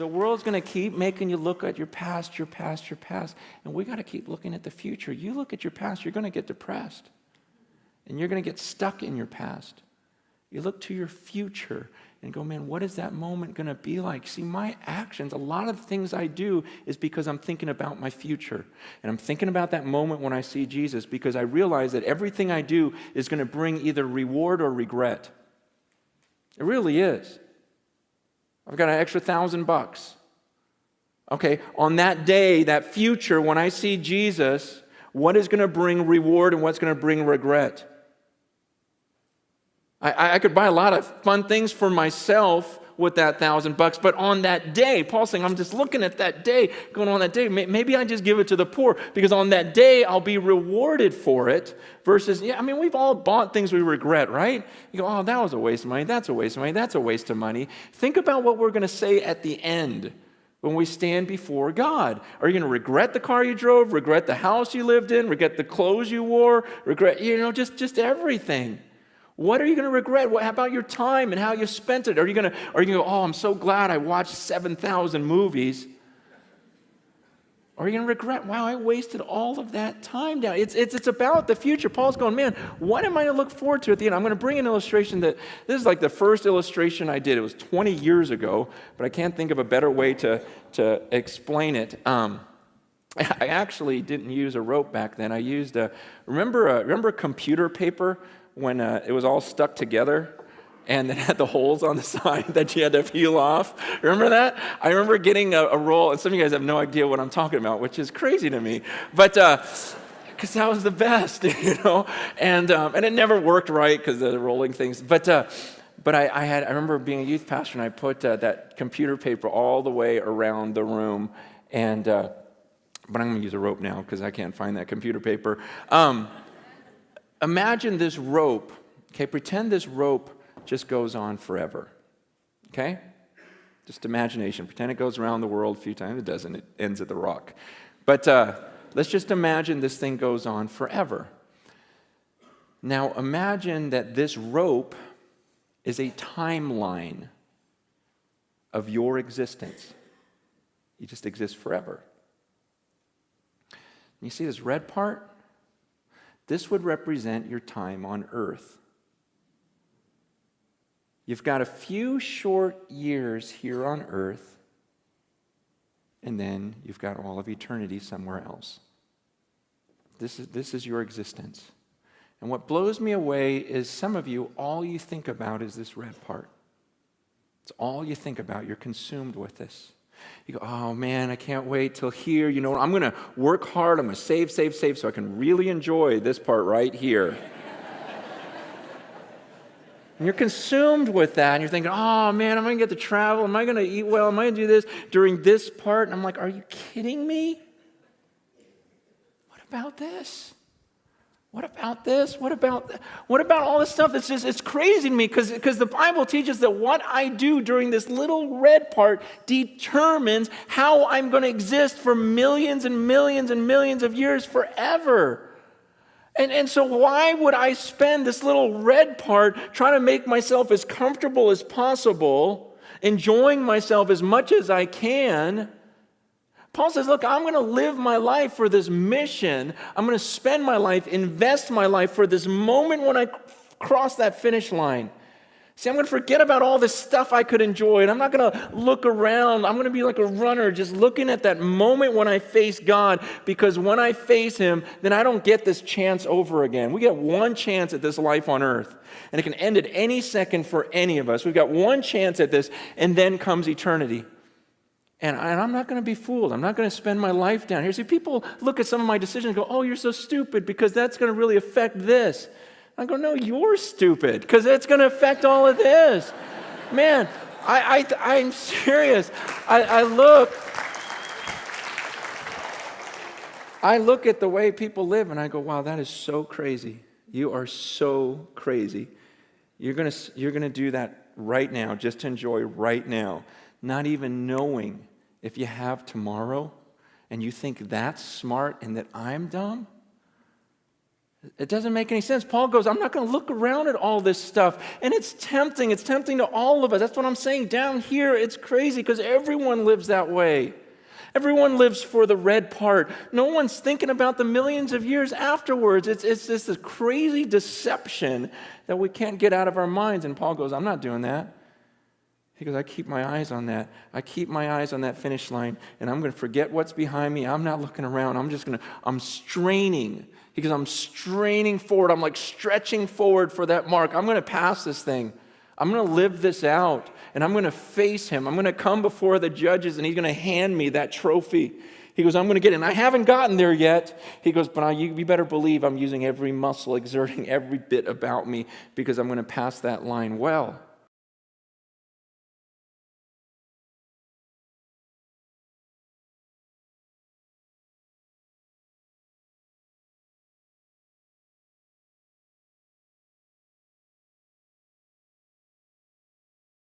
the world's going to keep making you look at your past, your past, your past, and we got to keep looking at the future. You look at your past, you're going to get depressed, and you're going to get stuck in your past. You look to your future and go, man, what is that moment going to be like? See, my actions, a lot of the things I do is because I'm thinking about my future. And I'm thinking about that moment when I see Jesus because I realize that everything I do is going to bring either reward or regret. It really is. I've got an extra thousand bucks. Okay, on that day, that future, when I see Jesus, what is going to bring reward and what's going to bring regret? I, I could buy a lot of fun things for myself with that thousand bucks. But on that day, Paul's saying, I'm just looking at that day, going on that day. Maybe I just give it to the poor because on that day I'll be rewarded for it. Versus, yeah, I mean, we've all bought things we regret, right? You go, oh, that was a waste of money. That's a waste of money. That's a waste of money. Think about what we're going to say at the end when we stand before God. Are you going to regret the car you drove, regret the house you lived in, regret the clothes you wore, regret, you know, just, just everything? What are you going to regret? What about your time and how you spent it? Are you going to, are you going to go, oh, I'm so glad I watched 7,000 movies? Are you going to regret, wow, I wasted all of that time down? It's, it's, it's about the future. Paul's going, man, what am I going to look forward to at the end? I'm going to bring an illustration that this is like the first illustration I did. It was 20 years ago, but I can't think of a better way to, to explain it. Um, I actually didn't use a rope back then. I used a, remember, a, remember computer paper when uh, it was all stuck together and it had the holes on the side that you had to peel off. Remember that? I remember getting a, a, roll, and some of you guys have no idea what I'm talking about, which is crazy to me. But because uh, that was the best, you know, and um, and it never worked right because the rolling things. But uh, but I, I, had I remember being a youth pastor, and I put uh, that computer paper all the way around the room, and uh, but I'm going to use a rope now because I can't find that computer paper. Um, imagine this rope, okay? Pretend this rope just goes on forever, okay? Just imagination. Pretend it goes around the world a few times. It doesn't, it ends at the rock. But uh, let's just imagine this thing goes on forever. Now imagine that this rope is a timeline of your existence. You just exist forever. You see this red part? This would represent your time on earth. You've got a few short years here on earth, and then you've got all of eternity somewhere else. This is, this is your existence. And what blows me away is some of you, all you think about is this red part. It's all you think about. You're consumed with this. You go, oh man, I can't wait till here. You know, I'm going to work hard. I'm going to save, save, save so I can really enjoy this part right here. and you're consumed with that. And you're thinking, oh man, am I going to get to travel? Am I going to eat well? Am I going to do this during this part? And I'm like, are you kidding me? What about this? What about this? What about what about all this stuff? It's just it's crazy to me because because the Bible teaches that what I do during this little red part determines how I'm going to exist for millions and millions and millions of years forever. And, and so, why would I spend this little red part trying to make myself as comfortable as possible, enjoying myself as much as I can? Paul says, Look, I'm going to live my life for this mission. I'm going to spend my life, invest my life for this moment when I cross that finish line. See, I'm going to forget about all this stuff I could enjoy, and I'm not going to look around. I'm going to be like a runner, just looking at that moment when I face God, because when I face Him, then I don't get this chance over again. We get one chance at this life on earth, and it can end at any second for any of us. We've got one chance at this, and then comes eternity. And, I, am not going to be fooled. I'm not going to spend my life down here. See, people look at some of my decisions and go, oh, you're so stupid because that's going to really affect this. I go, no, you're stupid because it's going to affect all of this. Man, I, I, I'm serious. I, I look. I look at the way people live and I go, wow, that is so crazy. You are so crazy. You're going you're going to do that right now, just to enjoy right now, not even knowing if you have tomorrow and you think that's smart and that I'm dumb, It doesn't make any sense. Paul goes, I'm not going to look around at all this stuff. And it's tempting. It's tempting to all of us. That's what I'm saying. Down here, it's crazy because everyone lives that way. Everyone lives for the red part. No one's thinking about the millions of years afterwards. It's, it's just this crazy deception that we can't get out of our minds. And Paul goes, I'm not doing that. He goes, I keep my eyes on that. I keep my eyes on that finish line, and I'm going to forget what's behind me. I'm not looking around. I'm just going to, I'm straining. He goes, I'm straining forward. I'm like stretching forward for that mark. I'm going to pass this thing. I'm going to live this out, and I'm going to face him. I'm going to come before the judges, and he's going to hand me that trophy. He goes, I'm going to get it. And I haven't gotten there yet. He goes, but I, you, you better believe I'm using every muscle, exerting every bit about me because I'm going to pass that line well.